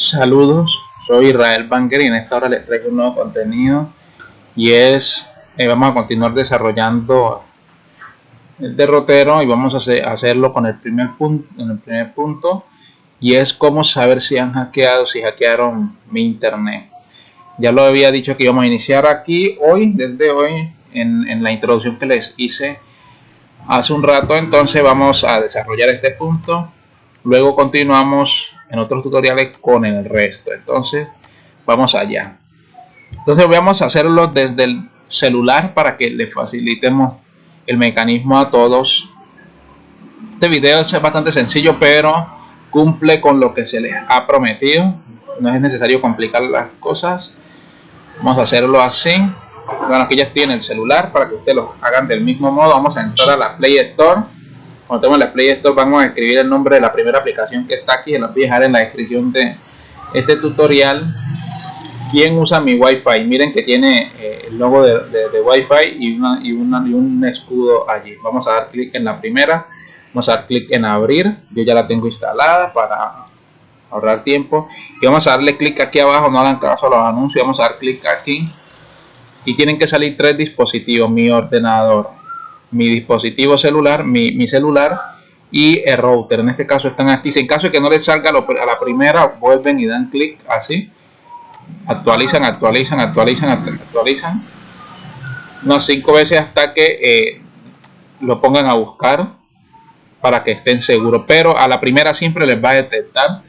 Saludos, soy Israel Banker y en esta hora les traigo un nuevo contenido y es, eh, vamos a continuar desarrollando el derrotero y vamos a hacerlo con el primer punto, en el primer punto y es cómo saber si han hackeado, si hackearon mi internet. Ya lo había dicho que íbamos a iniciar aquí hoy, desde hoy, en, en la introducción que les hice hace un rato, entonces vamos a desarrollar este punto. Luego continuamos en otros tutoriales con el resto. Entonces, vamos allá. Entonces vamos a hacerlo desde el celular para que le facilitemos el mecanismo a todos. Este video es bastante sencillo, pero cumple con lo que se les ha prometido. No es necesario complicar las cosas. Vamos a hacerlo así. Bueno, aquí ya tiene el celular para que ustedes lo hagan del mismo modo. Vamos a entrar a la Play Store cuando tenemos la Play Store vamos a escribir el nombre de la primera aplicación que está aquí, lo voy a dejar en la descripción de este tutorial. ¿Quién usa mi Wi-Fi? Miren que tiene eh, el logo de, Wi-Fi y un escudo allí. Vamos a dar clic en la primera, vamos a dar clic en abrir, yo ya la tengo instalada para ahorrar tiempo. Y vamos a darle clic aquí abajo, no hagan caso a los anuncios, vamos a dar clic aquí. Y tienen que salir tres dispositivos, mi ordenador, mi dispositivo celular, mi, celular y el router. En este caso están aquí. Si en caso de que no les salga a la primera, vuelven y dan clic así. Actualizan, actualizan, actualizan, actualizan. Unas cinco veces hasta que eh, lo pongan a buscar para que estén seguros. Pero a la primera siempre les va a detectar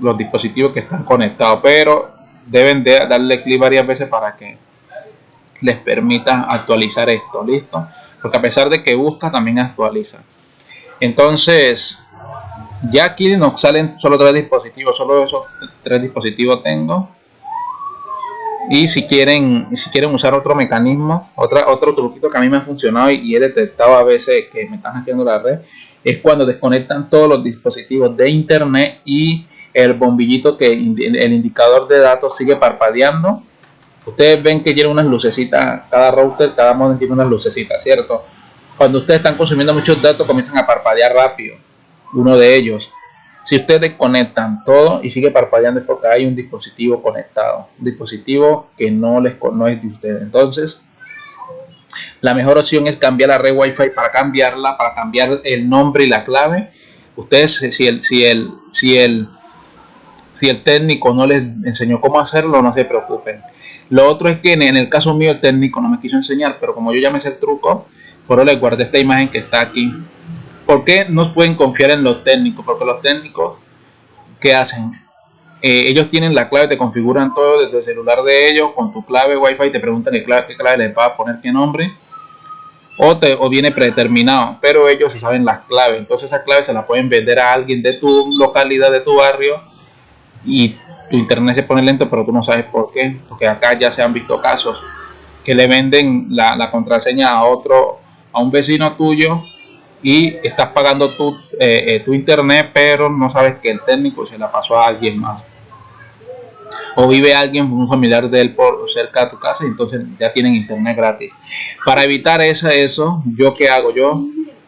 los dispositivos que están conectados. Pero deben de darle clic varias veces para que les permita actualizar esto. Listo porque a pesar de que busca también actualiza. Entonces ya aquí nos salen solo tres dispositivos solo esos tres dispositivos tengo. Y si quieren si quieren usar otro mecanismo otra otro truquito que a mí me ha funcionado y, he detectado a veces que me están haciendo la red es cuando desconectan todos los dispositivos de internet y el bombillito que el indicador de datos sigue parpadeando Ustedes ven que tiene unas lucecitas, cada router, cada modem tiene unas lucecitas, ¿cierto? Cuando ustedes están consumiendo muchos datos, comienzan a parpadear rápido. Uno de ellos. Si ustedes desconectan todo y sigue parpadeando es porque hay un dispositivo conectado. Un dispositivo que no, les, no es de ustedes. Entonces, la mejor opción es cambiar la red Wi-Fi para cambiarla, para cambiar el nombre y la clave. Ustedes, si el, si el, si el, si el técnico no les enseñó cómo hacerlo, no se preocupen lo otro es que en el caso mío el técnico no me quiso enseñar, pero como yo ya me sé el truco, por eso les guardé esta imagen que está aquí. ¿Por qué no pueden confiar en los técnicos? Porque los técnicos, ¿qué hacen? Eh, ellos tienen la clave, te configuran todo desde el celular de ellos, con tu clave Wi-Fi, te preguntan qué clave, qué clave les va a poner, qué nombre, o, te, o viene predeterminado, pero ellos saben las claves, entonces esa clave se la pueden vender a alguien de tu localidad, de tu barrio, y tu internet se pone lento, pero tú no sabes por qué, porque acá ya se han visto casos que le venden la, contraseña a otro, a un vecino tuyo y estás pagando tu, eh, eh, tu internet, pero no sabes que el técnico se la pasó a alguien más. O vive alguien, un familiar de él por cerca de tu casa y entonces ya tienen internet gratis. Para evitar eso, eso yo qué hago? Yo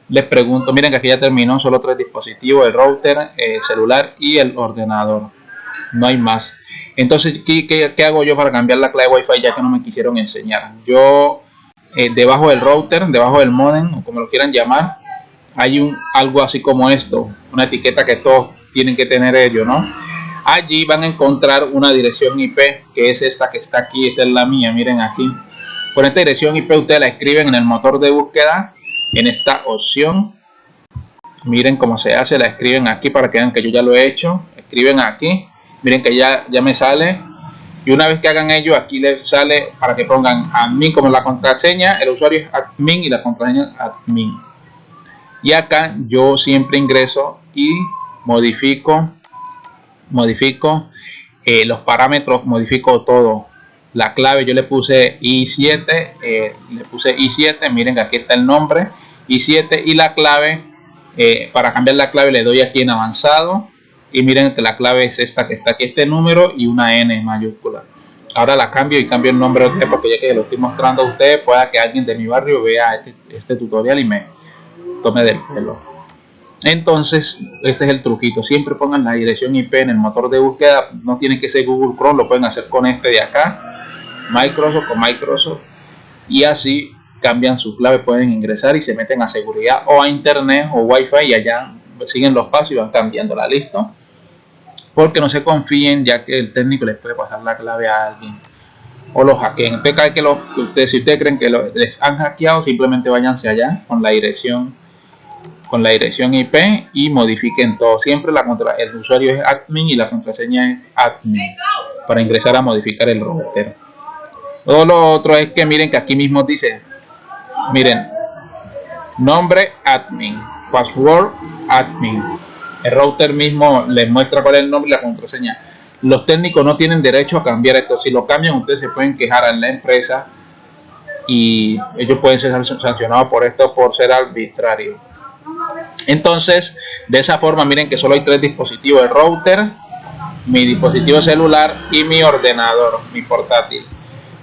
les pregunto, miren que aquí ya terminó, solo tres dispositivos, el router, el celular y el ordenador no hay más. Entonces, ¿qué, hago yo para cambiar la clave Wi-Fi ya que no me quisieron enseñar? Yo, eh, debajo del router, debajo del modem, o como lo quieran llamar, hay un algo así como esto, una etiqueta que todos tienen que tener ellos, ¿no? Allí van a encontrar una dirección IP, que es esta que está aquí, esta es la mía, miren aquí. Con esta dirección IP ustedes la escriben en el motor de búsqueda, en esta opción. Miren cómo se hace, la escriben aquí para que vean que yo ya lo he hecho. Escriben aquí miren que ya, ya me sale. Y una vez que hagan ello aquí les sale para que pongan admin como la contraseña. El usuario es admin y la contraseña admin. Y acá yo siempre ingreso y modifico modifico eh, los parámetros modifico todo. La clave yo le puse i7 eh, le puse i7 miren aquí está el nombre i7 y la clave eh, para cambiar la clave le doy aquí en avanzado y miren que la clave es esta que está aquí este número y una n mayúscula. Ahora la cambio y cambio el nombre de porque ya que lo estoy mostrando a ustedes pueda que alguien de mi barrio vea este, este tutorial y me tome del pelo. Entonces este es el truquito. Siempre pongan la dirección IP en el motor de búsqueda. No tiene que ser Google Chrome lo pueden hacer con este de acá. Microsoft con Microsoft. Y así cambian su clave pueden ingresar y se meten a seguridad o a internet o wifi y allá siguen los pasos y van cambiando la listo porque no se confíen ya que el técnico les puede pasar la clave a alguien o los hackeen. Entonces, cada que, los, ustedes, si ustedes creen que les han hackeado, simplemente váyanse allá con la dirección con la dirección IP y modifiquen todo. Siempre la contra, el usuario es admin y la contraseña es admin para ingresar a modificar el router. Todo lo otro es que miren que aquí mismo dice, miren, nombre admin, password admin. El router mismo les muestra cuál es el nombre y la contraseña los técnicos no tienen derecho a cambiar esto. Si lo cambian, ustedes se pueden quejar a la empresa y ellos pueden ser sancionados por esto por ser arbitrario. Entonces, de esa forma, miren que solo hay tres dispositivos: el router, mi dispositivo celular y mi ordenador, mi portátil.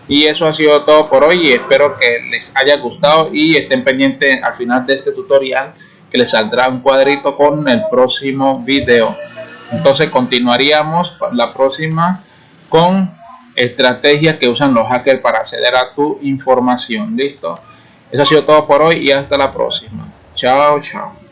Y eso ha sido todo por hoy y espero que les haya gustado y estén pendientes al final de este tutorial les saldrá un cuadrito con el próximo video. Entonces continuaríamos la próxima con estrategias que usan los hackers para acceder a tu información. Listo. Eso ha sido todo por hoy y hasta la próxima. Chao, chao.